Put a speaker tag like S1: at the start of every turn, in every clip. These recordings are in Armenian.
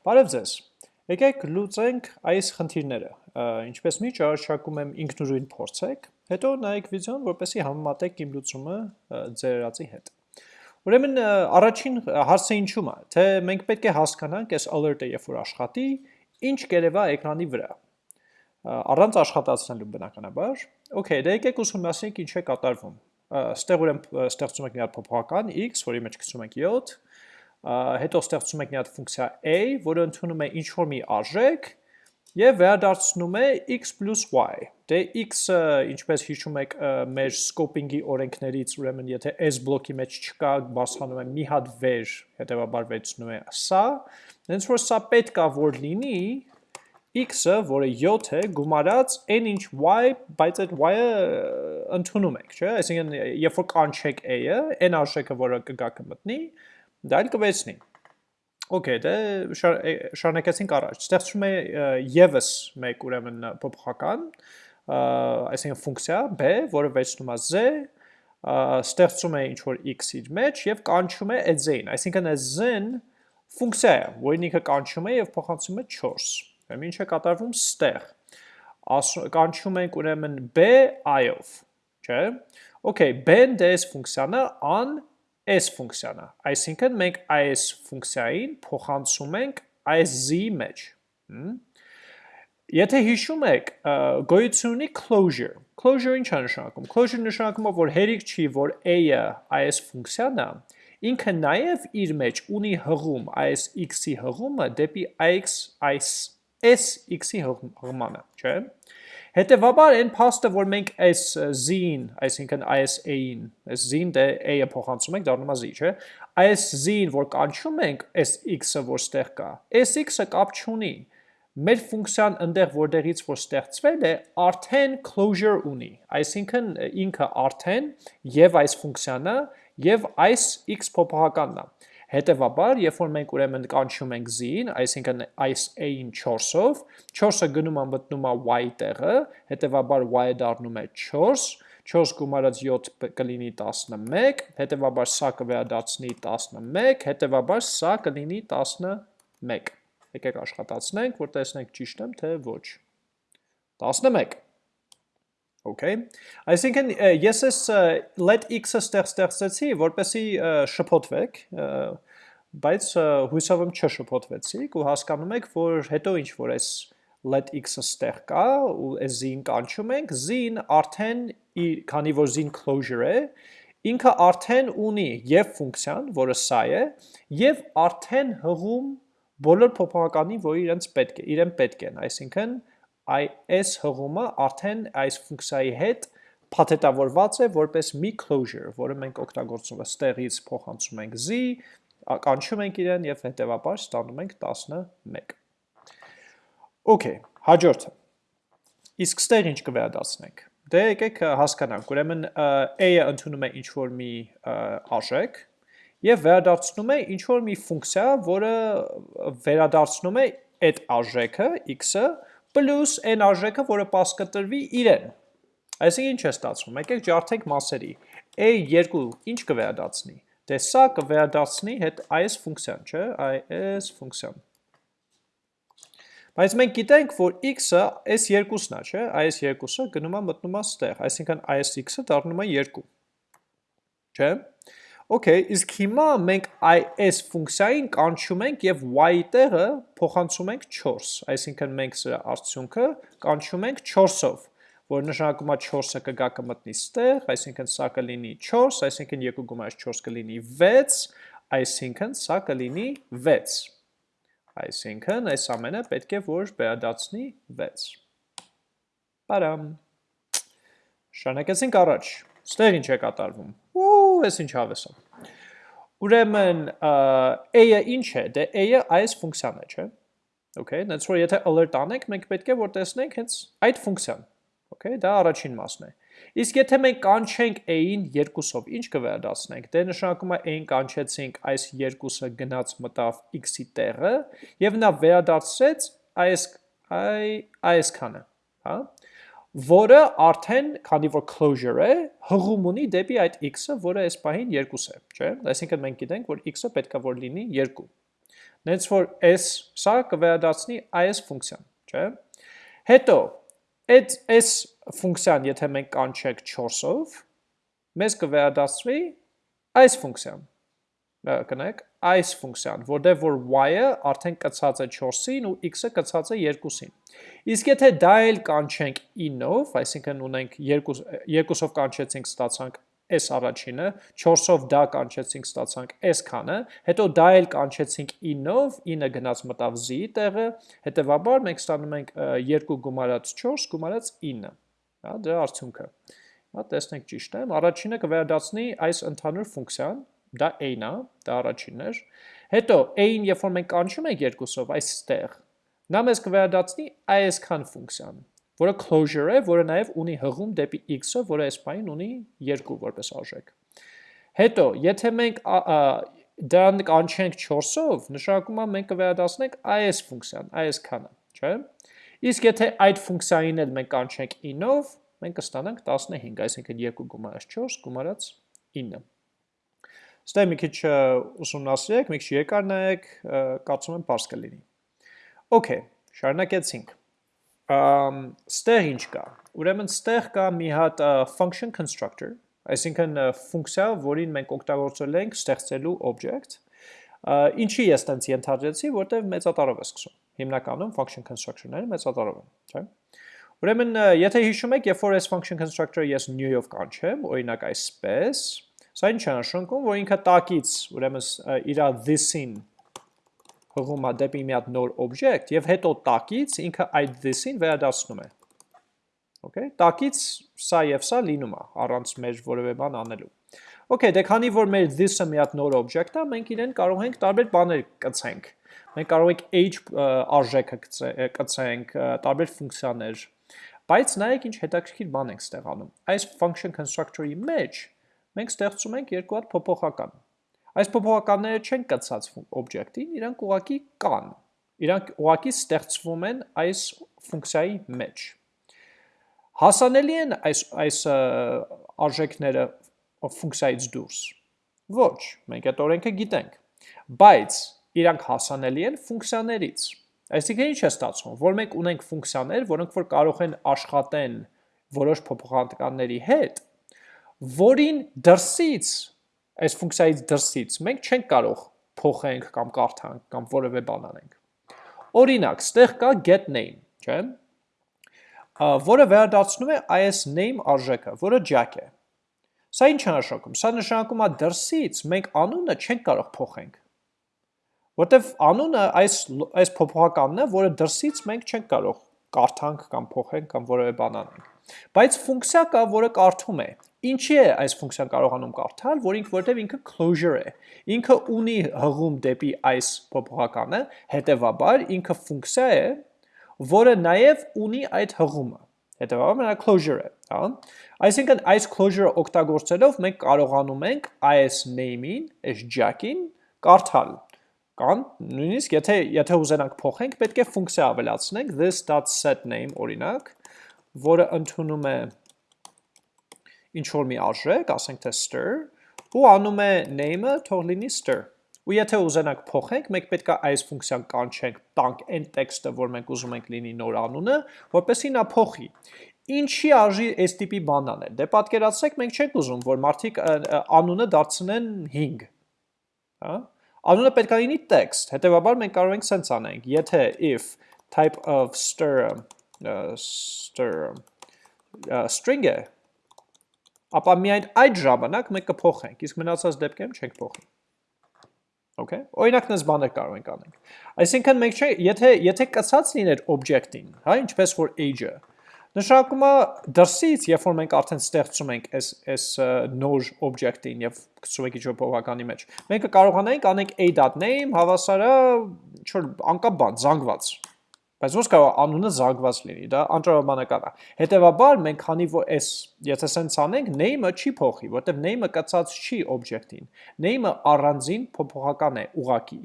S1: Բարև ձեզ։ Եկեք լուծենք այս խնդիրները։ Ինչպես միշտ առաջարկում եմ ինքնուրույն փորձեք, հետո նայեք վիդեոն, որպեսզի համեմատեք իմ լուծումը ձեր երածի հետ։ Ուրեմն առաջին հարցը ինչու՞մ է, թե մենք պետք է հասկանանք այս alert-ը երբ որ աշխատի, ինչ կերևա էկրանի վրա։ Առանց աշխատացնելու բնականաբար։ Okay, դե եկեք ուսումնասիրենք ինչ է կատարվում։ Ստեղ ուրեմն ստեղծում ենք մի հատ փոփոխական x, որի մեջ գցում ենք 7, հետո ստեղծում ենք մի հատ ֆունկցիա a, որը ընդունում է ինչ-որ մի արժեք եւ վերադարձնում է x y։ Դե x-ը, ինչպես հիշում եք մեր scoping-ի օրենքներից, ուրեմն եթե s բլոկի մեջ չկա, բարձրանում է մի հատ վեր, հետեւաբար վերցնում է սա, հենց որ սա պետք է որ լինի, x-ը, որը 7 է, գումարած n ինչ y, բայց այդ y-ը ընդունում եք, չէ՞։ Այսինքն, երբ որ կանչեք a-ը, n արժեքը, որը կգա կմտնի, դա էլ կվեցնի։ Okay, դե շարունակեցինք առաջ։ Ստեղծում է եւս մեկ ուրեմն փոփոխական, այսինքն ֆունկցիա b, որը վերցնում է z, ստեղծում է ինչ որ x իր մեջ եւ կանչում է այդ z-ին, այսինքն այդ z-ն ֆունկցիա է, որին ինքը կանչում է եւ փոխանցում է 4։ Ուրեմն ինչ է կատարվում ստեղ։ Կանչում ենք ուրեմն b i-ով, չէ՞։ Okay, b-ն դες ֆունկցիան է s ֆունկցիան է։ Այսինքն մենք այս ֆունկցիային փոխանցում ենք այս z-ի մեջ։ Եթե հիշում եք, գոյություն ունի closure։ Closure ինչ է նշանակում։ Closure նշանակում է, որ հերիք չի, որ a-ը այս ֆունկցիան է, ինքը նաև իր մեջ ունի հղում այս x-ի հղումը դեպի այս s x-ի հղմանը, չէ՞։ Հետևաբար այն փաստը, որ մենք այս z-ին, այսինքն այս a-ին, այս z-ին դե a-ը փոխանցում ենք, դառնում է z, չէ՞։ Այս z-ին, որ կանչում ենք, այս x-ը, որ ստեղ կա, այս x-ը կապ չունի։ Մեր ֆունկցիան ընդեղ որտեղից որ ստեղծվել է, արդեն closure ունի։ Այսինքն ինքը արդեն եւ այս ֆունկցիանը եւ այս x փոփոխականն է։ Հետևաբար, երբ որ մենք ուրեմն կանչում ենք z-ին, այսինքն այս a-ին 4-ով, 4-ը գնում է մտնում է y տեղը, հետևաբար y-ը դառնում է 4, 4 գումարած 7 կլինի 11, հետևաբար սա կվերադարձնի 11, հետևաբար սա կլինի 11։ Եկեք աշխատացնենք, որ տեսնենք ճիշտ եմ, թե ոչ։ 11 Okay։ Այսինքն ես ես let x-ը ստեղ ստեղծեցի, որպեսի շփոթվեք, բայց հույսով եմ չշփոթվեցիք ու հասկանում եք, որ հետո ինչ որ այս let x-ը ստեղ կա ու այս z-ին կանչում ենք, z-ին արդեն քանի որ z-ին closure է, ինքը արդեն ունի եւ ֆունկցիան, որը սա է, եւ արդեն հղում բոլոր փոփոխականի, որ իրենց պետք է, իրեն պետք են, այսինքն այս հղումը արդեն այս ֆունկցիայի հետ փաթեթավորված է որպես մի closure, որը մենք օգտագործում ենք ստեղից փոխանցում ենք z, կանչում ենք իրեն եւ հետեւաբար ստանում ենք 11։ Okay, հաջորդը։ Իսկ ստեղ ինչ կվերադասնենք։ Դե եկեք հասկանանք, ուրեմն a-ը ընդունում է ինչ-որ մի արժեք եւ վերադարձնում է ինչ-որ մի ֆունկցիա, որը վերադարձնում է այդ արժեքը x-ը պլյուս այն արժեքը, որը պաս կտրվի իրեն։ Այսինքն ինչ է ստացվում։ Եկեք ջարդենք մասերի։ a2 ինչ կվերադարձնի։ Դե սա կվերադարձնի հետ այս ֆունկցիան, չէ՞, այս ֆունկցիան։ Բայց մենք գիտենք, որ x-ը այս երկուսն է, չէ՞, այս երկուսը գնում է մտնում է ստեղ, այսինքն այս x-ը դառնում է 2։ Չէ՞։ Okay, իսկ հիմա մենք այս ֆունկցիային կանչում ենք եւ y տեղը փոխանցում ենք 4, այսինքն մենք սրա արդյունքը կանչում ենք 4-ով, որ նշանակում է 4-ը կգա կմտնի ստեղ, այսինքն սա կլինի 4, այսինքն 2 գումարած 4 կլինի 6, այսինքն սա կլինի 6։ Այսինքն այս ամենը պետք է որ վերադարձնի 6։ Բարամ։ Շարունակեցինք առաջ։ Ստեղ ինչ է կատարվում։ Ու, ես ինչ հավես եմ։ Ուրեմն a-ը ինչ է, դե a-ը այս ֆունկցիան է, չէ՞։ Okay, that's որ եթե alert անենք, մենք պետք է որ տեսնենք հենց այդ ֆունկցիան։ Okay, դա առաջին մասն է։ Իսկ եթե մենք կանչենք a-ին 2-ով, ինչ կվերադասնենք։ Դե նշանակում է a-ին կանչեցինք այս 2-ը գնաց մտավ x-ի տեղը եւ նա վերադարձրեց այս այ այսքանը, հա որը արդեն, քանի որ closure է, հղում ունի դեպի այդ x-ը, որը այս պահին 2 է, չէ՞։ Այսինքն մենք գիտենք, որ x-ը պետքա որ լինի 2։ նենց որ s սա կվերադարձնի is ֆունկցիան, չէ՞։ Հետո այդ s ֆունկցիան, եթե մենք կանչենք 4-ով, մեզ կվերադարձվի այս ֆունկցիան։ Կնեք, այս ֆունկցիան, որտեղ որ y-ը արդեն կցած է 4-ին ու x-ը կցած է 2-ին։ Իսկ եթե դա էլ կանչենք in-ով, այսինքն ունենք 2 2-ով կանչեցինք ստացանք s առաջինը, 4-ով դա կանչեցինք ստացանք s քանը, հետո դա էլ կանչեցինք in-ով, in-ը գնաց մտավ z-ի տեղը, հետեւաբար մենք ստանում ենք 2 գումարած 4 գումարած 9, հա, դրա արդյունքը։ Հա, տեսնենք ճիշտ եմ, առաջինը կվերադարձնի այս ընդհանուր ֆունկցիան, դա a-ն է, դա առաջինն էր։ Հետո a-ին, երբ որ մենք կանչում ենք երկուսով այստեղ, նա մեզ կվերադարձնի այսքան ֆունկցիան, որը closure է, որը նաև ունի հղում դեպի x-ը, որը այս բանին ունի 2 որպես արժեք։ Հետո, եթե մենք դրան կանչենք 4-ով, նշանակում է մենք կվերադարձնենք այս ֆունկցիան, այսքանը, չէ՞։ Իսկ եթե այդ ֆունկցիային էլ մենք կանչենք in-ով, մենք կստանանք 15, այսինքն 2 գումարած 4 գումարած 9։ Ստե մի քիչ ուսումնասիրեք, մի քիչ երկար նայեք, կարծում եմ པարզ կլինի։ Okay, շարունակեցինք։ Ամ ստեղ ինչ կա։ Ուրեմն ստեղ կա մի հատ function constructor, այսինքն ֆունկցիա, որին մենք օգտագործել ենք ստեղծելու object։ Ինչի ես տենց ենթադրեցի, որտեղ մեծատառով է սկսում։ Հիմնականում function constructor-ները մեծատառով են, չէ՞։ Ուրեմն, եթե հիշում եք, երբ որ այս function constructor-ը ես new-ով կանչեմ, օրինակ այսպես, Սա ինչ է նշանակում, որ ինքը տակից, ուրեմն իր this-ին հղում է դեպի մի հատ նոր օբյեկտ եւ հետո տակից ինքը այդ this-ին վերադասնում է։ Okay, տակից սա եւ սա լինում է առանց մեր որևէ բան անելու։ Okay, դե քանի որ մեր this-ը մի հատ նոր օբյեկտ է, մենք իրեն կարող ենք տարբեր բաներ կցենք։ Մենք կարող ենք age արժեքը կցենք, տարբեր ֆունկցիաներ, բայց նայեք ինչ հետաքրքիր բան ենք ստեղանում։ Այս function constructor-ի մեջ մենք ստեղծում ենք երկու հատ փոփոխական։ Այս փոփոխականները չեն կցած օբյեկտին, իրանք ուղակի կան։ Իրանք ուղակի ստեղծվում են այս ֆունկցիայի մեջ։ Հասանելի են այս այս արժեքները ֆունկցիայից դուրս։ Ոչ, մենք այդ օրենքը գիտենք։ Բայց իրանք հասանելի են ֆունկցիաներից։ Այսինքն ինչ է ստացվում, որ մենք ունենք ֆունկցիաներ, որոնք որ կարող են աշխատեն որոշ փոփոխականների հետ, որին դրսից, այս ֆունկցիայից դրսից, մենք չենք կարող փոխենք կամ կարդանք կամ որևէ բան անենք։ Օրինակ, ստեղ կա get name, չէ՞։ Որը վերադարձնում է is name արժեքը, որը jack է։ Սա ինչ է նշանակում։ Սա նշանակում է դրսից մենք անունը չենք կարող փոխենք։ Որտեվ անունը այս այս փոփոխականն է, որը դրսից մենք չենք կարող կարդանք կամ փոխենք կամ որևէ բան անենք։ Բայց ֆունկցիա կա, որը կարդում է Ինչի է այս ֆունկցիան կարողանում կարդալ, որ ինքը որտեվ ինքը closure է։ Ինքը ունի հղում դեպի այս փոփոխականը, հետևաբար ինքը ֆունկցիա է, որը նաև ունի այդ հղումը։ Հետևաբար նա closure է, հա։ Այսինքն այս closure-ը օգտագործելով մենք կարողանում ենք այս name-ին, այս jack-ին կարդալ կամ նույնիսկ եթե եթե ուզենանք փոխենք, պետք է ֆունկցիա ավելացնենք this.setName օրինակ, որը ընդունում է ինչ որ մի արժեք, ասենք թե stir, ու անում է name-ը թող լինի stir։ Ու եթե ուզենանք փոխենք, մենք պետք է այս ֆունկցիան կանչենք, տանք այն տեքստը, որ մենք ուզում ենք լինի նոր անունը, որպեսզի նա փոխի։ Ինչի արժի այս տիպի բան անել։ Դե պատկերացրեք, մենք չենք ուզում, որ մարդիկ անունը դարձնեն 5։ Հա? Անունը պետք է լինի text, հետեւաբար մենք կարող ենք սենց անենք, եթե if type of stir uh, stir uh, string է, ապա միայն այդ ժամանակ մենք կփոխենք, իսկ մնացած դեպքերում չենք փոխի։ Okay։ Օրինակ նես բաներ կարող ենք անենք։ Այսինքն մենք չէ, եթե եթե կցած լիներ object-ին, հա, ինչպես որ age-ը, նշանակում է դրսից, երբ որ մենք արդեն ստեղծում ենք այս այս նոր object-ին եւ գցում ենք ինչ-որ փոխականի մեջ, մենք կարողանանք անենք a.name հավասարը ինչ որ անկապ բան, զանգված, Բայց ոնց կարող անունը զարգված լինի, դա անտրավաբանական է։ Հետևաբար մենք քանի որ այս եթե սենց անենք, name-ը չի փոխի, որտեղ name-ը կացած չի object-ին։ Name-ը առանձին փոփոխական է ուղակի,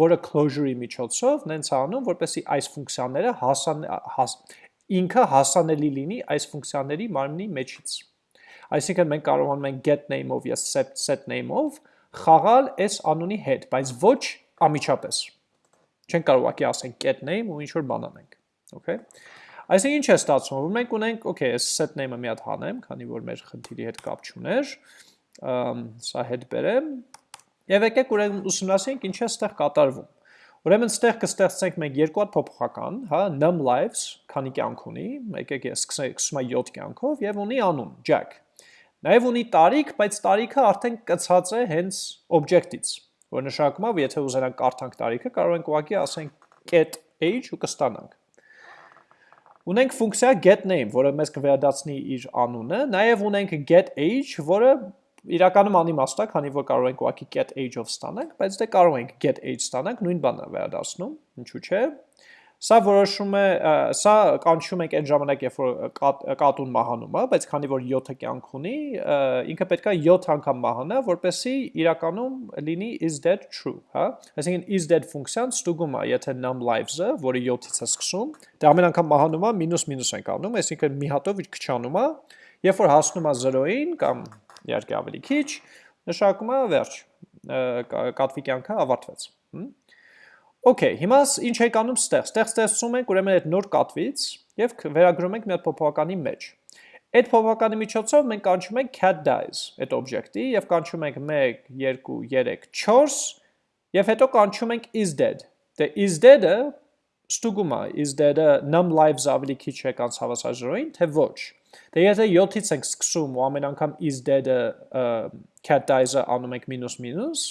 S1: որը closure-ի միջոցով նենց անում, որպեսզի այս ֆունկցիաները հասան հաս, ինքը հասանելի լինի այս ֆունկցիաների մարմնի մեջից։ Այսինքն մենք կարողանում ենք get name-ով set set name-ով խաղալ այս անունի հետ, բայց ոչ ամիջապես Չենք կարող ակի ասենք get name ու ինչ որ բան անենք։ Okay։ Այսինքն ինչ է ստացվում, որ մենք ունենք, okay, այս set name-ը մի հատ հանեմ, քանի որ մեր խնդիրի հետ կապ չուներ, սա հետ բերեմ, եւ եկեք ուրեմն ուսումնասիրենք ինչ է ստեղ կատարվում։ Ուրեմն ստեղ կստեղծենք մենք երկու հատ փոփոխական, հա, num lives, քանի կյանք ունի, եկեք ես սկսում եմ 7 կյանքով եւ ունի անուն, Jack։ Նաև ունի տարիք, բայց տարիքը արդեն կցած է հենց օբյեկտից, որ նշանակում է, որ եթե ուզենանք կարդանք տարիքը, կարող ենք ուղղակի ասենք get age ու կստանանք։ Ունենք ֆունկցիա get name, որը մեզ կվերադարձնի իր անունը, նաև ունենք get age, որը իրականում անիմաստ է, քանի որ կարող ենք ուղղակի get age-ով ստանանք, բայց դե կարող ենք get age ստանանք, նույն բանն է վերադառնում, ինչու՞ չէ։ Սա որոշում է, սա կանչում ենք այն ժամանակ, երբ որ կատ, կատուն մահանում է, բայց քանի որ 7-ը կյանք ունի, ինքը պետքա 7 անգամ մահանա, որպեսզի իրականում լինի is that true, հա? Այսինքն is that ֆունկցիան ստուգում է, եթե num lives-ը, որը 7-ից է սկսում, դա ամեն անգամ մահանում է, մինուս մինուս ենք անում, այսինքն մի հատով իր քչանում է, երբ որ հասնում է 0-ին կամ իհարկե ավելի քիչ, նշանակում է վերջ, կատվի կյանքը ավարտվեց։ Հմ Okay, հիմա ինչ ենք անում ստեղ։ Ստեղ ստեղծում ենք ուրեմն այդ նոր կատվից եւ վերագրում ենք մի հատ փոփոխականի մեջ։ Այդ փոփոխականի միջոցով մենք կանչում ենք cat dies այդ օբյեկտի եւ կանչում ենք 1 2 3 4 եւ հետո կանչում ենք is dead։ Դե is dead-ը ստուգում է is dead-ը num lives ավելի քիչ է կանց հավասարժորային, թե ոչ։ Դե եթե 7-ից ենք սկսում ու ամեն անգամ is dead-ը cat dies-ը անում ենք մինուս,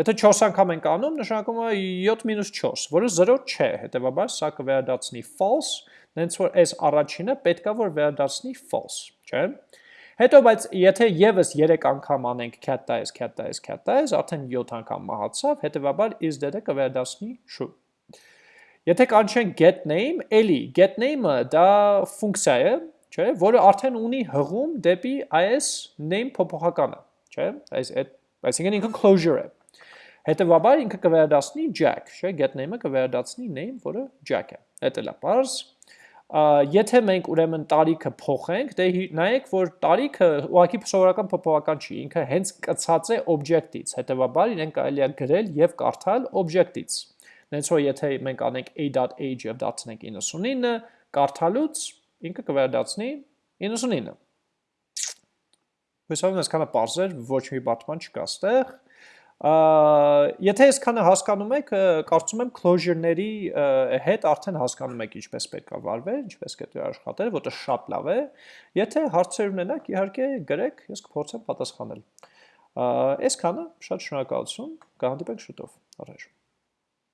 S1: Եթե 4 անգամ ենք անում, նշանակում է 7-4, որը 0 չէ, հետևաբար սա կվերադարձնի false, նենց որ այս առաջինը պետքա որ վերադարձնի false, չէ՞։ Հետո բայց եթե եւս 3 անգամ անենք cat dies, cat dies, cat dies, արդեն 7 անգամ մահացավ, հետևաբար is dead-ը կվերադարձնի true։ Եթե կանչենք get name, էլի get name-ը դա ֆունկցիա է, չէ, որը արդեն ունի հղում դեպի այս name փոփոխականը, չէ, այս այդ այսինքն ինքը closure է։ Հետևաբար ինքը կվերադասնի jack, չէ, get name-ը կվերադասնի name, որը jack է։ Դա է բարձ։ Եթե մենք ուրեմն տարիքը փոխենք, դե նայեք, որ տարիքը ուղղակի սովորական փոփոխական չի, ինքը հենց կցած է օբյեկտից։ Հետևաբար իրեն կարելի է գրել եւ կարդալ օբյեկտից։ Նենց որ եթե մենք անենք a.age եւ դարձնենք 99, կարդալուց ինքը կվերադասնի 99։ Հույսով եմ այսքանը բարձր, ոչ մի պատման չկա ստեղ։ Եթե այսքանը հասկանում եք, կարծում եմ closure-ների հետ արդեն հասկանում եք ինչպես պետք է վարվել, ինչպես պետք է աշխատել, որտեղ շատ լավ է։ Եթե հարցեր ունենաք, իհարկե գրեք, ես կփորձեմ պատասխանել։ Այսքանը, շատ շնորհակալություն, կհանդիպենք շուտով։ Առաջ